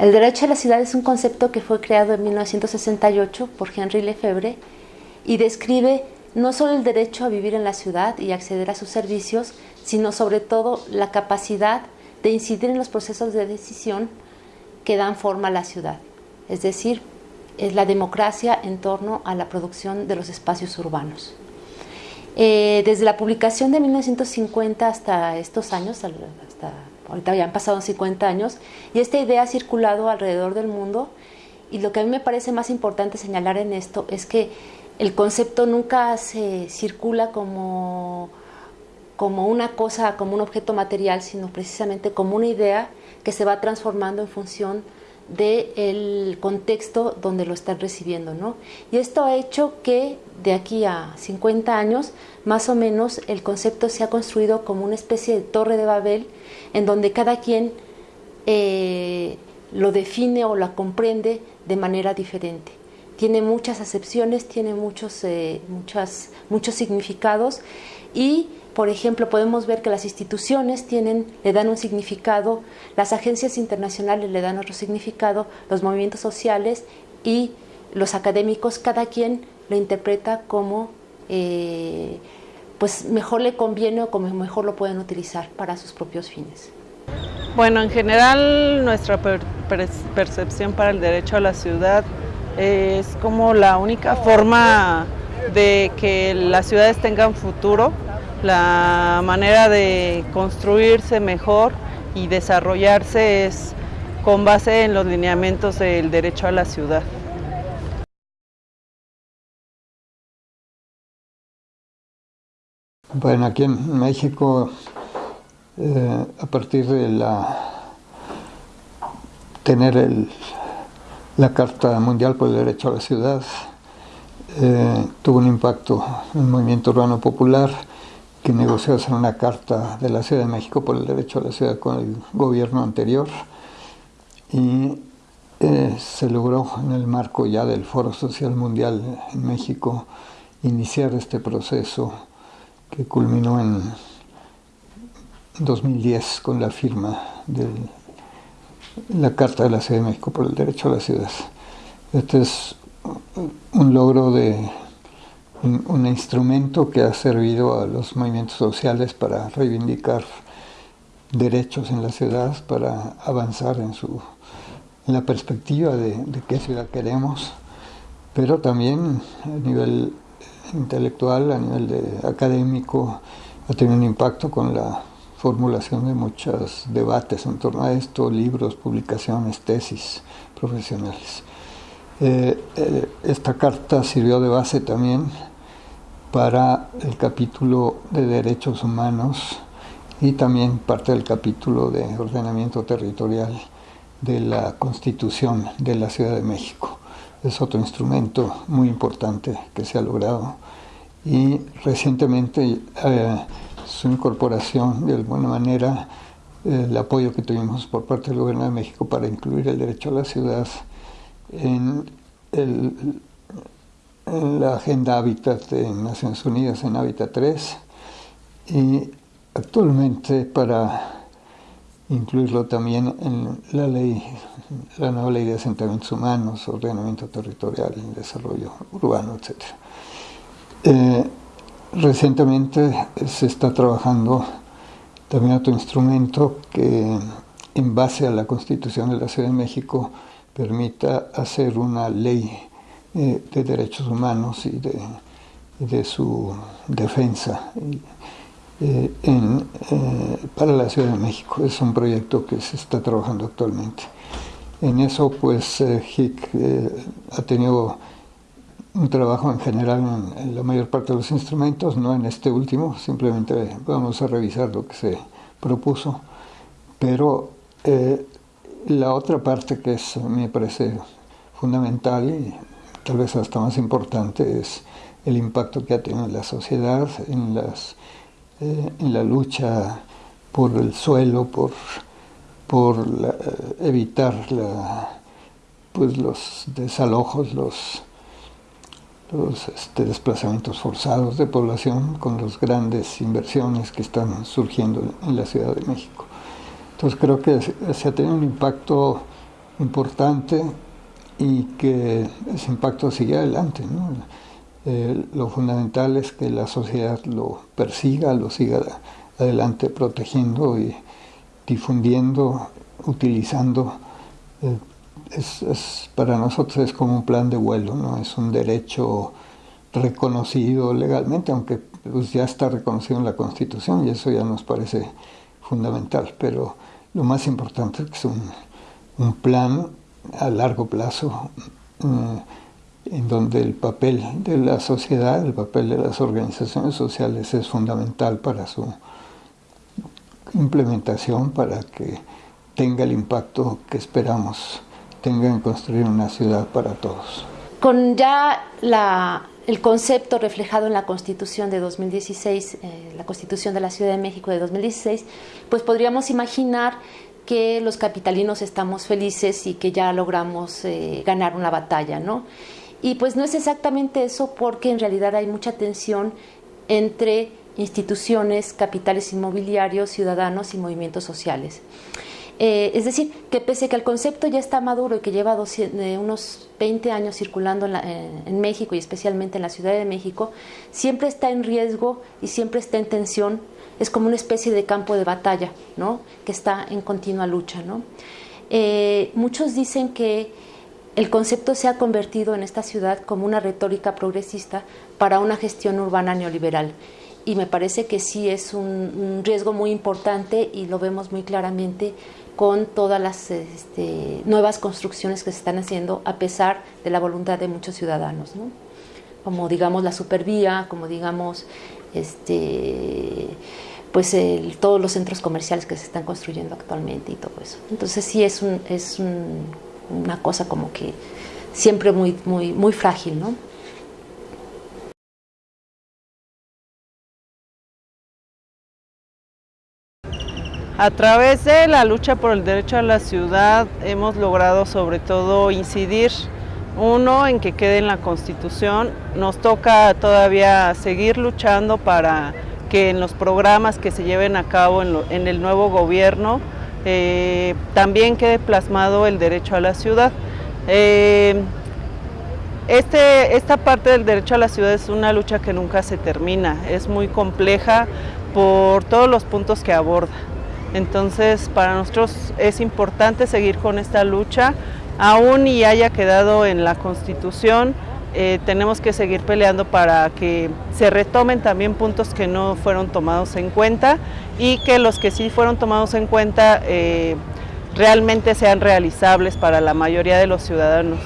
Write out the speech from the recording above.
El derecho a la ciudad es un concepto que fue creado en 1968 por Henry Lefebvre y describe no solo el derecho a vivir en la ciudad y acceder a sus servicios, sino sobre todo la capacidad de incidir en los procesos de decisión que dan forma a la ciudad, es decir, es la democracia en torno a la producción de los espacios urbanos. Eh, desde la publicación de 1950 hasta estos años, hasta ahorita ya han pasado 50 años, y esta idea ha circulado alrededor del mundo, y lo que a mí me parece más importante señalar en esto es que el concepto nunca se circula como, como una cosa, como un objeto material, sino precisamente como una idea que se va transformando en función del contexto donde lo están recibiendo. ¿no? Y esto ha hecho que de aquí a 50 años, más o menos, el concepto se ha construido como una especie de torre de Babel, en donde cada quien eh, lo define o la comprende de manera diferente tiene muchas acepciones, tiene muchos, eh, muchas, muchos significados y, por ejemplo, podemos ver que las instituciones tienen, le dan un significado, las agencias internacionales le dan otro significado, los movimientos sociales y los académicos, cada quien lo interpreta como eh, pues mejor le conviene o como mejor lo pueden utilizar para sus propios fines. Bueno, en general nuestra percepción para el derecho a la ciudad es como la única forma de que las ciudades tengan futuro, la manera de construirse mejor y desarrollarse es con base en los lineamientos del derecho a la ciudad. Bueno, aquí en México, eh, a partir de la tener el la Carta Mundial por el Derecho a la Ciudad eh, tuvo un impacto en el movimiento urbano popular que negoció hacer una carta de la Ciudad de México por el derecho a la ciudad con el gobierno anterior y eh, se logró en el marco ya del Foro Social Mundial en México iniciar este proceso que culminó en 2010 con la firma del la Carta de la Ciudad de México por el Derecho a la Ciudad. Este es un logro de un, instrumento que ha servido a los movimientos sociales para reivindicar derechos en la ciudad, para avanzar en, su, en la perspectiva de, de qué ciudad queremos, pero también a nivel intelectual, a nivel de académico, ha tenido un impacto con la formulación de muchos debates en torno a esto, libros, publicaciones, tesis profesionales. Eh, eh, esta carta sirvió de base también para el capítulo de derechos humanos y también parte del capítulo de ordenamiento territorial de la Constitución de la Ciudad de México. Es otro instrumento muy importante que se ha logrado y recientemente eh, su incorporación de alguna manera, el apoyo que tuvimos por parte del Gobierno de México para incluir el derecho a la ciudad en, la Agenda Hábitat de Naciones Unidas, en Hábitat 3, y actualmente para incluirlo también en la ley, la nueva ley de asentamientos humanos, ordenamiento territorial, desarrollo urbano, etc. Recientemente se está trabajando también otro instrumento que en base a la Constitución de la Ciudad de México permita hacer una ley eh, de derechos humanos y de, su defensa eh, eh, para la Ciudad de México. Es un proyecto que se está trabajando actualmente. En eso pues HIC ha tenido un trabajo en general en, la mayor parte de los instrumentos, no en este último, simplemente vamos a revisar lo que se propuso, pero eh, la otra parte que es, me parece fundamental tal vez hasta más importante es el impacto que ha tenido en la sociedad, en, eh, en la lucha por el suelo, por, por evitar la, pues los desalojos, los los este, desplazamientos forzados de población con las grandes inversiones que están surgiendo en la Ciudad de México. Entonces creo que se ha tenido un impacto importante y que ese impacto sigue adelante. Eh, lo fundamental es que la sociedad lo persiga, lo siga adelante protegiendo y difundiendo, utilizando. Eh, es, para nosotros es como un plan de vuelo, ¿no? es un derecho reconocido legalmente, aunque pues, ya está reconocido en la Constitución y eso ya nos parece fundamental, pero lo más importante es que es un, un plan a largo plazo eh, en donde el papel de la sociedad, el papel de las organizaciones sociales es fundamental para su implementación, para que tenga el impacto que esperamos tenga en construir una ciudad para todos. Con ya el concepto reflejado en la Constitución de 2016, eh, la Constitución de la Ciudad de México de 2016, pues podríamos imaginar que los capitalinos estamos felices y que ya logramos eh, ganar una batalla, ¿no? Y pues no es exactamente eso porque en realidad hay mucha tensión entre instituciones, capitales inmobiliarios, ciudadanos y movimientos sociales. Eh, es decir, que pese a que el concepto ya está maduro y que lleva eh, unos 20 años circulando en, México y especialmente en la Ciudad de México, siempre está en riesgo y siempre está en tensión. Es como una especie de campo de batalla, ¿no? Que está en continua lucha, ¿no? Eh, muchos dicen que el concepto se ha convertido en esta ciudad como una retórica progresista para una gestión urbana neoliberal y me parece que sí es un, riesgo muy importante y lo vemos muy claramente con todas las este, nuevas construcciones que se están haciendo a pesar de la voluntad de muchos ciudadanos, como digamos la supervía, como digamos este, pues todos los centros comerciales que se están construyendo actualmente y todo eso. Entonces sí es, un, es una cosa como que siempre muy, muy, muy frágil, ¿no? A través de la lucha por el derecho a la ciudad hemos logrado sobre todo incidir, uno, en que quede en la Constitución, nos toca todavía seguir luchando para que en los programas que se lleven a cabo en, el nuevo gobierno eh, también quede plasmado el derecho a la ciudad. Eh, este, esta parte del derecho a la ciudad es una lucha que nunca se termina, es muy compleja por todos los puntos que aborda. Entonces, para nosotros es importante seguir con esta lucha, aún y haya quedado en la Constitución, eh, tenemos que seguir peleando para que se retomen también puntos que no fueron tomados en cuenta y que los que sí fueron tomados en cuenta eh, realmente sean realizables para la mayoría de los ciudadanos.